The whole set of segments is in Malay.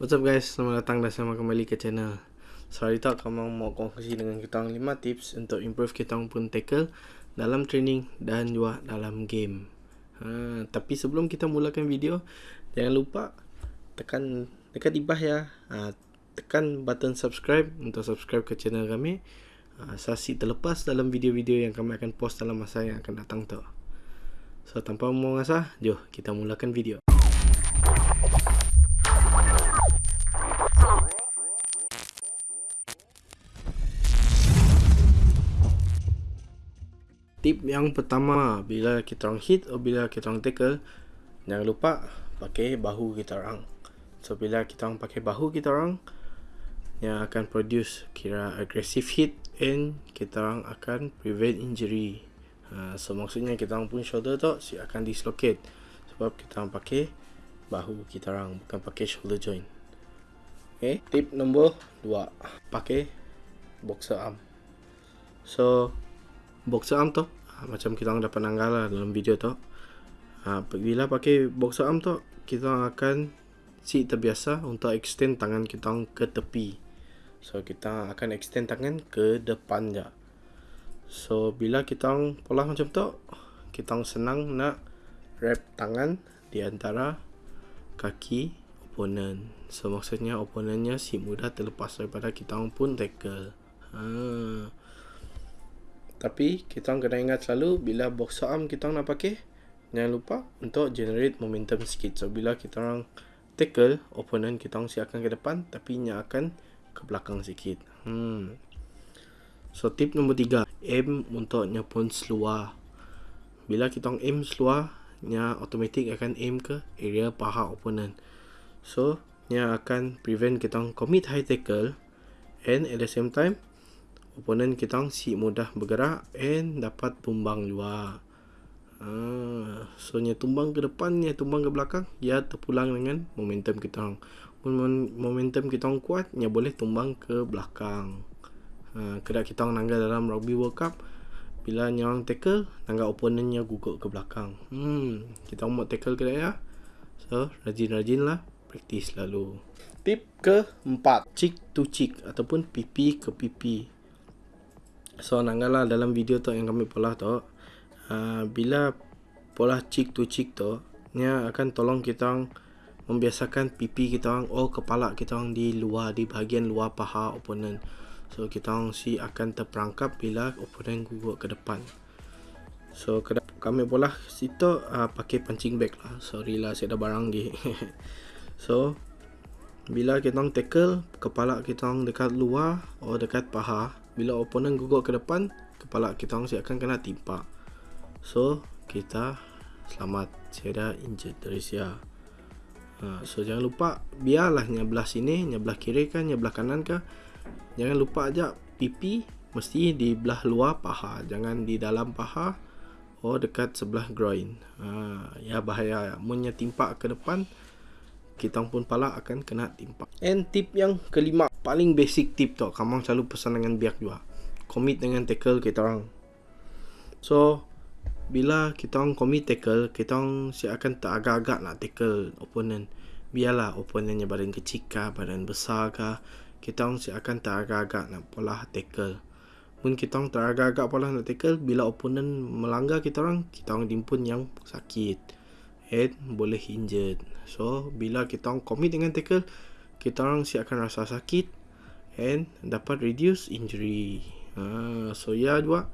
What's up guys, selamat datang dan selamat kembali ke channel. So hari tak kamu mau kongsi dengan kita 5 tips untuk improve kita pun tackle dalam training dan juga dalam game. Ha, Tapi sebelum kita mulakan video, jangan lupa tekan dekat di bawah ya. Ha, Tekan button subscribe untuk subscribe ke channel kami. Ha, Saksi terlepas dalam video-video yang kami akan post dalam masa yang akan datang tu So tanpa mengasah, jom kita mulakan video tip yang pertama bila kita orang hit atau bila kita orang tackle jangan lupa pakai bahu kita orang. So bila kita orang pakai bahu kita orang yang akan produce kira aggressive hit and kita orang akan prevent injury. Ha, so maksudnya kita orang pun shoulder tu si akan dislocate. Sebab kita orang pakai bahu kita orang bukan pakai shoulder joint. Okay. tip nombor 2 pakai boxer arm. So boxer arm tu macam kita orang dapat nanggal lah dalam video tu. Ha, bila pakai boxer arm tu kita akan si terbiasa untuk extend tangan kita orang ke tepi. So kita akan extend tangan ke depan je. So bila kita orang pola macam tu kita orang senang nak wrap tangan di antara kaki opponent. So maksudnya opponentnya si mudah terlepas daripada kita orang pun tackle. Ha. Tapi kita kena ingat selalu bila box arm kita nak pakai jangan lupa untuk generate momentum sikit. So bila kita orang tackle opponent kita orang siapkan ke depan tapi nya akan ke belakang sikit. Hmm. So tip nombor tiga aim untuk nya pun seluar. Bila kita orang aim seluar nya automatic akan aim ke area paha opponent. So nya akan prevent kita orang commit high tackle and at the same time opponent kita orang si mudah bergerak and dapat tumbang juga. Uh, so nya tumbang ke depan, nya tumbang ke belakang, ya terpulang dengan momentum kita orang. Momentum kita orang kuat, nya boleh tumbang ke belakang. Uh, kedai kita orang nanggal dalam rugby world cup bila nya orang tackle nanggal opponentnya gugur ke belakang hmm kita mau tackle kedai ya so rajin-rajinlah praktis lalu tip ke empat cheek to cheek ataupun pipi ke pipi So nanggala dalam video tu yang kami pola tu. Uh, Bila pola cheek to cheek tu Nya akan tolong kita Membiasakan pipi kita orang Oh kepala kita orang di luar Di bahagian luar paha opponent. So kita orang si akan terperangkap Bila opponent gugur ke depan. So kami pola situ uh, Pakai punching bag lah. Sorry lah saya dah barang lagi So bila kita orang tackle Kepala kita orang dekat luar Oh dekat paha bila opponent gugur ke depan kepala kita orang akan kena timpa. So kita selamat. Injured dari sia. Ha, so jangan lupa biarlah nyebelah sini nyebelah kiri kan nyebelah kanan ke jangan lupa aja pipi mesti di belah luar paha. Jangan di dalam paha oh dekat sebelah groin. Ha, ya bahaya. Munnya timpa ke depan kita pun pala akan kena timpa and tip yang kelima paling basic tip tu kamu selalu pesan dengan biak juga. Commit dengan tackle kita orang. So bila kita orang commit tackle kita orang si akan tak agak-agak nak tackle opponent. Biarlah opponentnya badan kecil kah badan besar kah kita orang si akan tak agak-agak nak pola tackle. Pun kita orang tak agak-agak pola nak tackle bila opponent melanggar kita orang kita orang timpun yang sakit head boleh injured so bila kita orang commit dengan tackle kita orang si akan rasa sakit and dapat reduce injury. Ha, so ya juga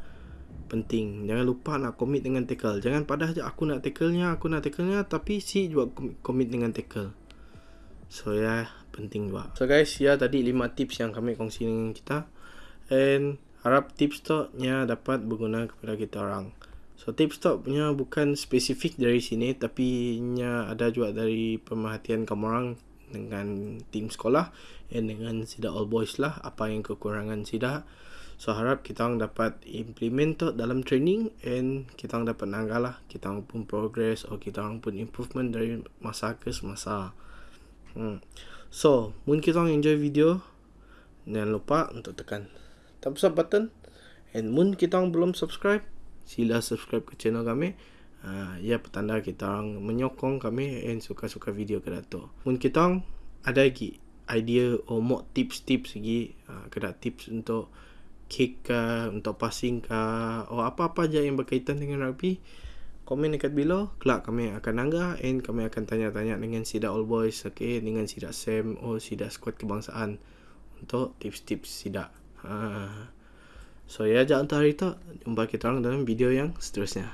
penting. Jangan lupa nak commit dengan tackle. Jangan pada aja aku nak tackle-nya, aku nak tackle-nya tapi si juga commit dengan tackle. So ya penting juga. So guys, ya tadi 5 tips yang kami kongsi dengan kita. And harap tips tu nya dapat berguna kepada kita orang. So tips tu punya bukan spesifik dari sini tapi nya ada juga dari pemerhatian kamu orang dengan tim sekolah dan dengan Sida All Boys lah apa yang kekurangan Sida so harap kita orang dapat implement dalam training and kita orang dapat nanggal lah. Kita orang pun progress atau kita orang pun improvement dari masa ke semasa. Hmm. so mungkin kita orang enjoy video. Jangan lupa untuk tekan thumbs up button and mungkin kita orang belum subscribe sila subscribe ke channel kami uh, ia petanda kita orang menyokong kami and suka-suka video ke dato. Mun kita orang ada lagi idea or more tips-tips lagi uh, kena tips untuk kick ke untuk passing ke atau apa-apa je yang berkaitan dengan rugby komen dekat below kelak kami akan nanggah and kami akan tanya-tanya dengan Sida All Boys okay, dengan Sida Sam or Sida Squad Kebangsaan untuk tips-tips Sida ha. So ya jangan untuk hari tu jumpa kita orang dalam video yang seterusnya